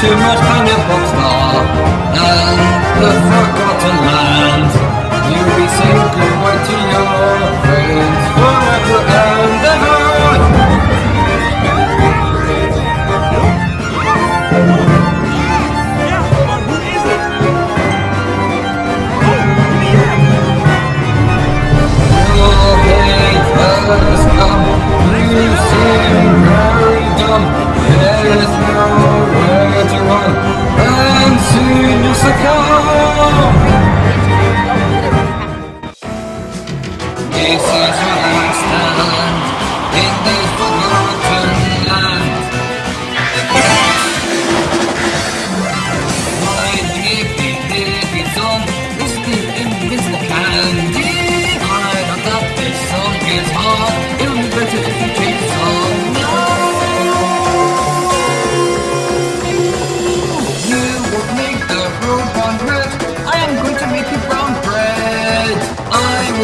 too much pineapple pop star.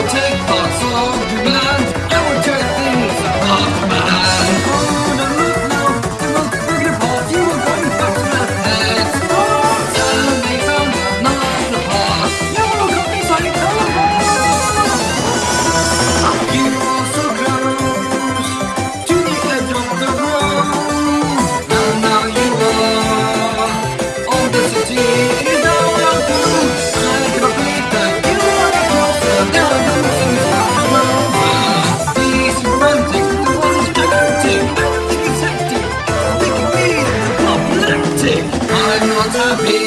take thoughts of happy.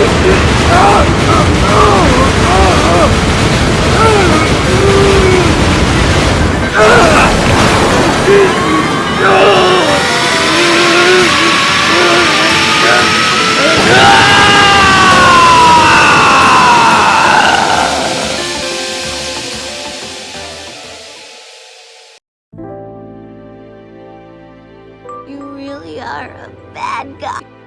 You really are a bad guy.